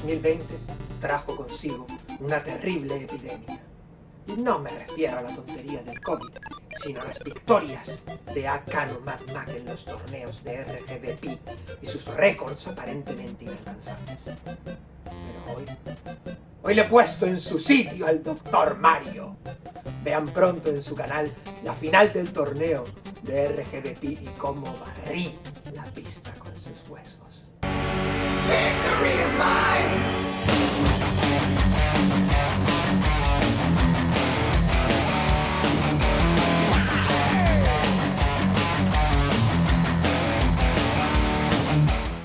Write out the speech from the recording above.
2020 trajo consigo una terrible epidemia. Y no me refiero a la tontería del COVID, sino a las victorias de Akano Mad Mac en los torneos de RGBP y sus récords aparentemente inalcanzables. Pero hoy... Hoy le he puesto en su sitio al Dr. Mario. Vean pronto en su canal la final del torneo de RGBP y cómo barrí la pista con sus huesos.